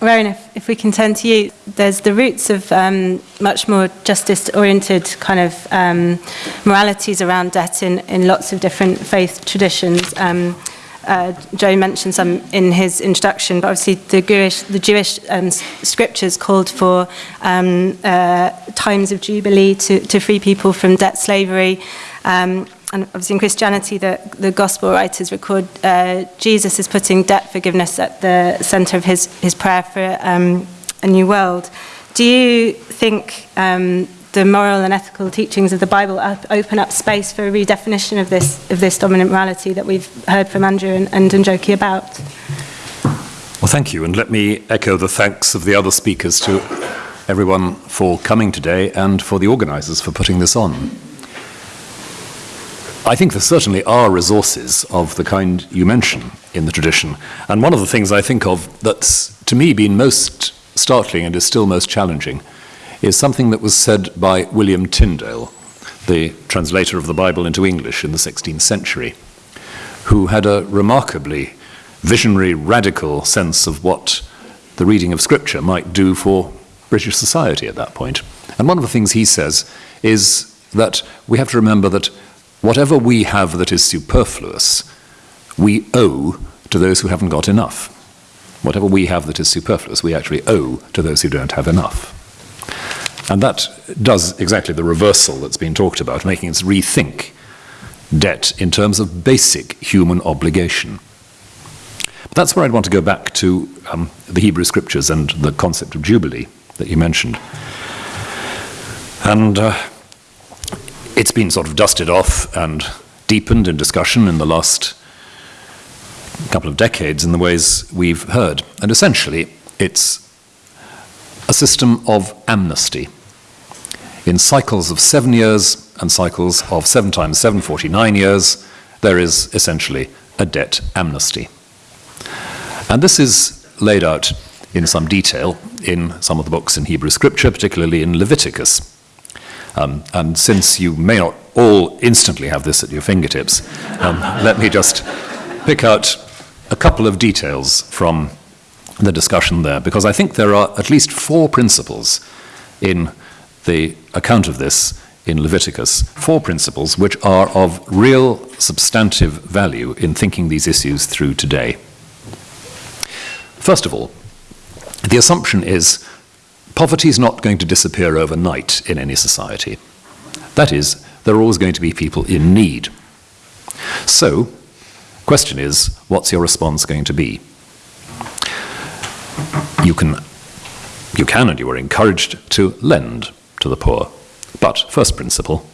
Rowan, if, if we can turn to you, there's the roots of um, much more justice-oriented kind of um, moralities around debt in, in lots of different faith traditions. Um, uh, Joe mentioned some in his introduction, but obviously the Jewish, the Jewish um, scriptures called for um, uh, times of jubilee to, to free people from debt slavery. Um, and obviously in Christianity, the, the gospel writers record uh, Jesus is putting debt forgiveness at the center of his, his prayer for um, a new world. Do you think um, the moral and ethical teachings of the Bible open up space for a redefinition of this, of this dominant morality that we've heard from Andrew and, and Njoki about? Well, thank you, and let me echo the thanks of the other speakers to everyone for coming today and for the organisers for putting this on. I think there certainly are resources of the kind you mention in the tradition. And one of the things I think of that's to me been most startling and is still most challenging is something that was said by William Tyndale, the translator of the Bible into English in the 16th century, who had a remarkably visionary, radical sense of what the reading of Scripture might do for British society at that point. And one of the things he says is that we have to remember that whatever we have that is superfluous, we owe to those who haven't got enough. Whatever we have that is superfluous, we actually owe to those who don't have enough. And that does exactly the reversal that's been talked about, making us rethink debt in terms of basic human obligation. But that's where I'd want to go back to um, the Hebrew scriptures and the concept of Jubilee that you mentioned. And uh, it's been sort of dusted off and deepened in discussion in the last couple of decades in the ways we've heard. And essentially, it's a system of amnesty. In cycles of seven years and cycles of seven times seven, 49 years, there is essentially a debt amnesty. And this is laid out in some detail in some of the books in Hebrew scripture, particularly in Leviticus. Um, and since you may not all instantly have this at your fingertips, um, let me just pick out a couple of details from the discussion there, because I think there are at least four principles in the account of this in Leviticus, four principles which are of real substantive value in thinking these issues through today. First of all, the assumption is Poverty is not going to disappear overnight in any society. That is, there are always going to be people in need. So, question is, what's your response going to be? You can, you can and you are encouraged to lend to the poor. But, first principle,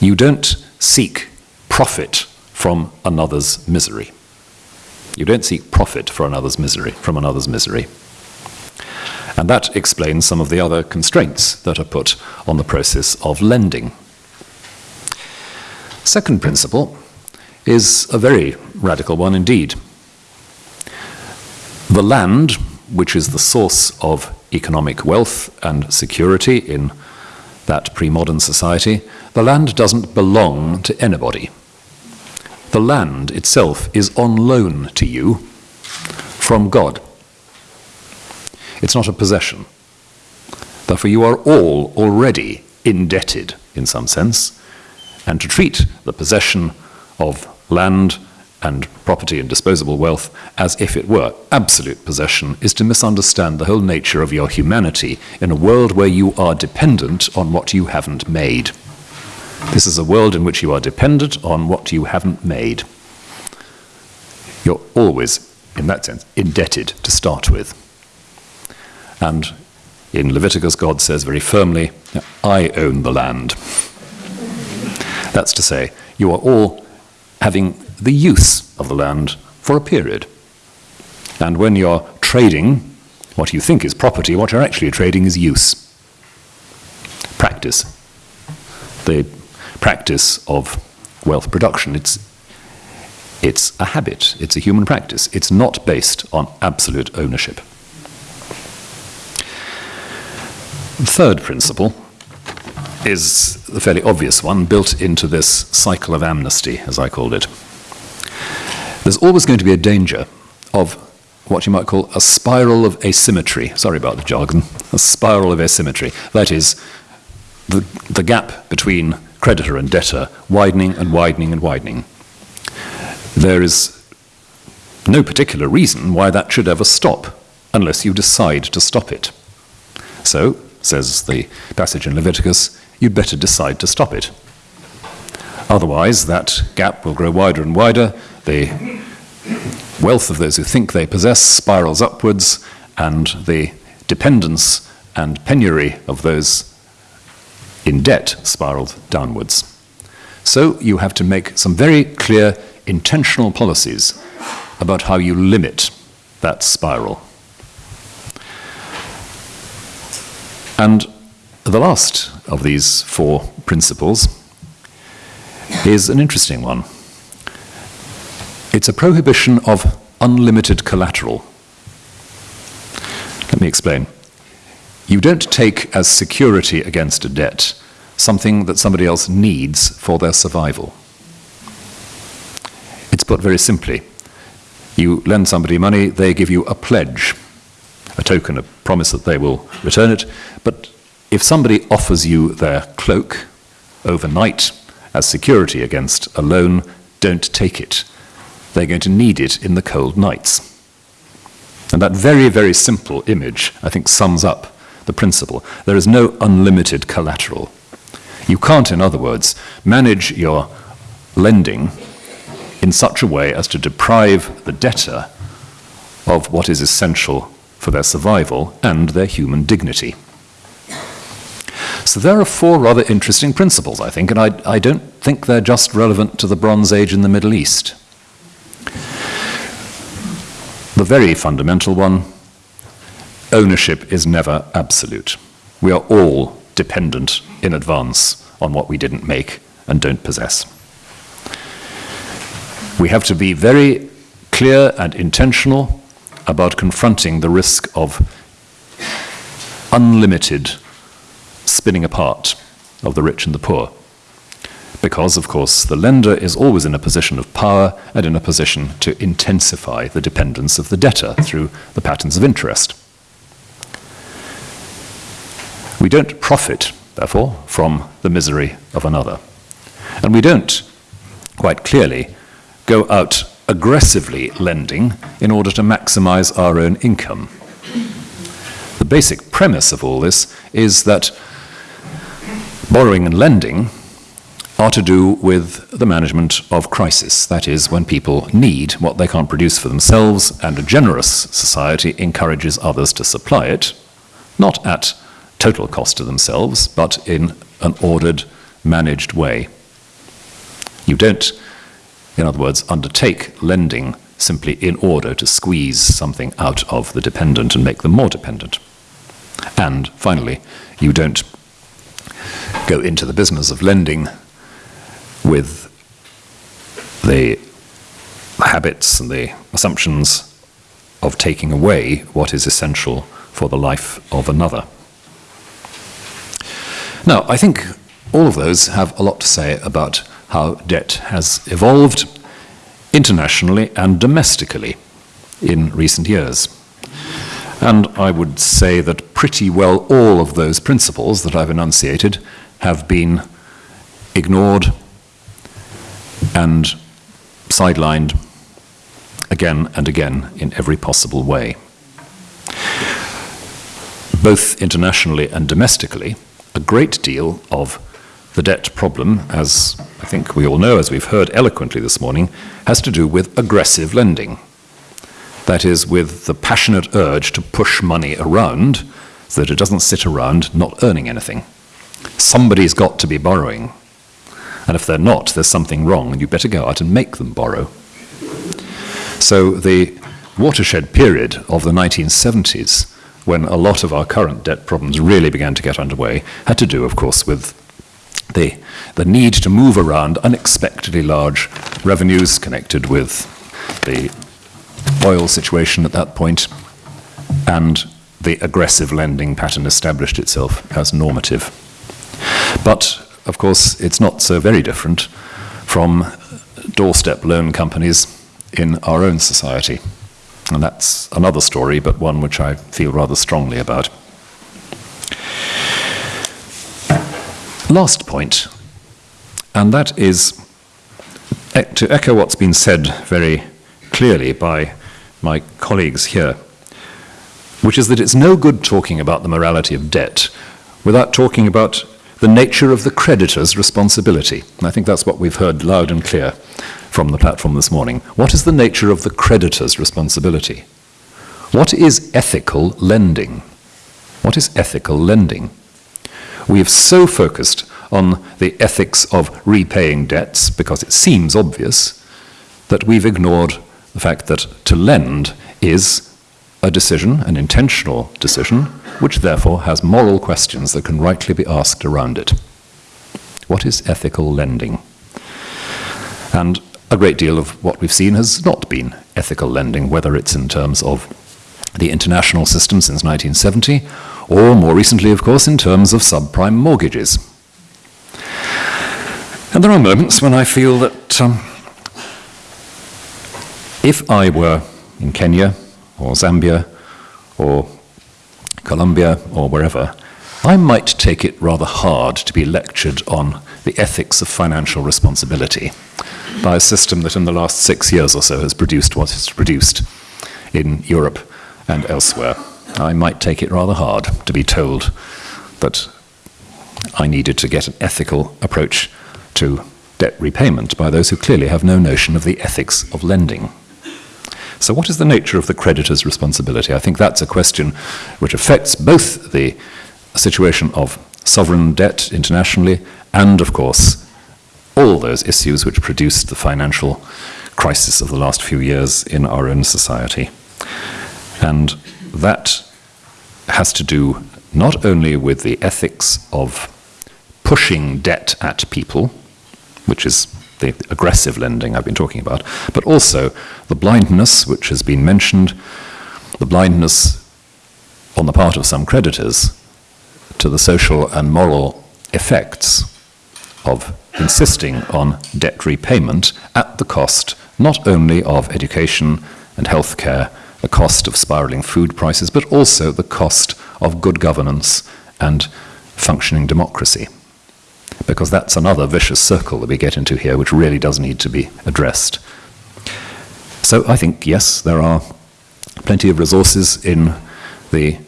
you don't seek profit from another's misery. You don't seek profit for another's misery, from another's misery. And that explains some of the other constraints that are put on the process of lending. Second principle is a very radical one indeed. The land, which is the source of economic wealth and security in that pre modern society, the land doesn't belong to anybody. The land itself is on loan to you from God. It's not a possession. Therefore, you are all already indebted in some sense, and to treat the possession of land and property and disposable wealth as if it were absolute possession is to misunderstand the whole nature of your humanity in a world where you are dependent on what you haven't made. This is a world in which you are dependent on what you haven't made. You're always, in that sense, indebted to start with. And in Leviticus, God says very firmly, I own the land. That's to say, you are all having the use of the land for a period. And when you're trading what you think is property, what you're actually trading is use. Practice. The practice of wealth production. It's, it's a habit, it's a human practice. It's not based on absolute ownership. The third principle is the fairly obvious one built into this cycle of amnesty, as I called it. There's always going to be a danger of what you might call a spiral of asymmetry. Sorry about the jargon. A spiral of asymmetry. That is, the, the gap between creditor and debtor widening and widening and widening. There is no particular reason why that should ever stop unless you decide to stop it. So, says the passage in Leviticus, you'd better decide to stop it. Otherwise, that gap will grow wider and wider. The wealth of those who think they possess spirals upwards, and the dependence and penury of those in debt spiraled downwards. So you have to make some very clear intentional policies about how you limit that spiral. And the last of these four principles is an interesting one. It's a prohibition of unlimited collateral. Let me explain. You don't take as security against a debt something that somebody else needs for their survival. It's put very simply. You lend somebody money, they give you a pledge, a token, a promise that they will return it. But if somebody offers you their cloak overnight as security against a loan, don't take it. They're going to need it in the cold nights. And that very, very simple image, I think, sums up the principle. There is no unlimited collateral. You can't, in other words, manage your lending in such a way as to deprive the debtor of what is essential for their survival and their human dignity. So there are four rather interesting principles, I think, and I, I don't think they're just relevant to the Bronze Age in the Middle East. The very fundamental one ownership is never absolute. We are all dependent in advance on what we didn't make and don't possess. We have to be very clear and intentional about confronting the risk of unlimited spinning apart of the rich and the poor. Because, of course, the lender is always in a position of power and in a position to intensify the dependence of the debtor through the patterns of interest. We don't profit, therefore, from the misery of another. And we don't, quite clearly, go out aggressively lending in order to maximize our own income. The basic premise of all this is that borrowing and lending are to do with the management of crisis. That is, when people need what they can't produce for themselves, and a generous society encourages others to supply it, not at total cost to themselves, but in an ordered, managed way. You don't, in other words, undertake lending simply in order to squeeze something out of the dependent and make them more dependent. And finally, you don't go into the business of lending with the habits and the assumptions of taking away what is essential for the life of another. Now, I think all of those have a lot to say about how debt has evolved internationally and domestically in recent years. And I would say that pretty well all of those principles that I've enunciated have been ignored and sidelined again and again in every possible way. Both internationally and domestically, a great deal of the debt problem, as I think we all know, as we've heard eloquently this morning, has to do with aggressive lending. That is, with the passionate urge to push money around so that it doesn't sit around not earning anything. Somebody's got to be borrowing. And if they're not, there's something wrong, and you better go out and make them borrow. So the watershed period of the 1970s, when a lot of our current debt problems really began to get underway, had to do, of course, with the, the need to move around unexpectedly large revenues connected with the oil situation at that point, and the aggressive lending pattern established itself as normative. But, of course, it's not so very different from doorstep loan companies in our own society. And that's another story, but one which I feel rather strongly about. Last point, and that is eh, to echo what's been said very clearly by my colleagues here, which is that it's no good talking about the morality of debt without talking about the nature of the creditor's responsibility. And I think that's what we've heard loud and clear from the platform this morning. What is the nature of the creditor's responsibility? What is ethical lending? What is ethical lending? We have so focused on the ethics of repaying debts because it seems obvious that we've ignored the fact that to lend is a decision, an intentional decision, which therefore has moral questions that can rightly be asked around it. What is ethical lending? And a great deal of what we've seen has not been ethical lending, whether it's in terms of the international system since 1970, or more recently, of course, in terms of subprime mortgages. And there are moments when I feel that um, if I were in Kenya or Zambia or Colombia or wherever, I might take it rather hard to be lectured on the ethics of financial responsibility by a system that in the last six years or so has produced what it's produced in Europe and elsewhere. I might take it rather hard to be told that I needed to get an ethical approach to debt repayment by those who clearly have no notion of the ethics of lending. So, what is the nature of the creditor's responsibility? I think that's a question which affects both the situation of sovereign debt internationally and, of course, all those issues which produced the financial crisis of the last few years in our own society. And that has to do not only with the ethics of pushing debt at people, which is the aggressive lending I've been talking about, but also the blindness, which has been mentioned, the blindness on the part of some creditors to the social and moral effects of insisting on debt repayment at the cost not only of education and healthcare, the cost of spiraling food prices, but also the cost of good governance and functioning democracy because that's another vicious circle that we get into here, which really does need to be addressed. So I think, yes, there are plenty of resources in the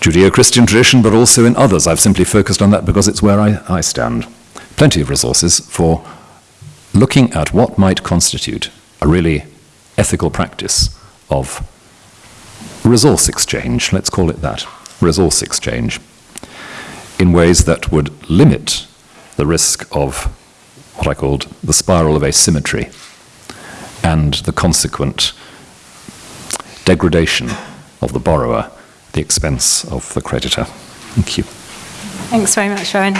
Judeo Christian tradition, but also in others. I've simply focused on that because it's where I, I stand. Plenty of resources for looking at what might constitute a really ethical practice of resource exchange, let's call it that, resource exchange, in ways that would limit the risk of what I called the spiral of asymmetry and the consequent degradation of the borrower the expense of the creditor. Thank you. Thanks very much, Rowan.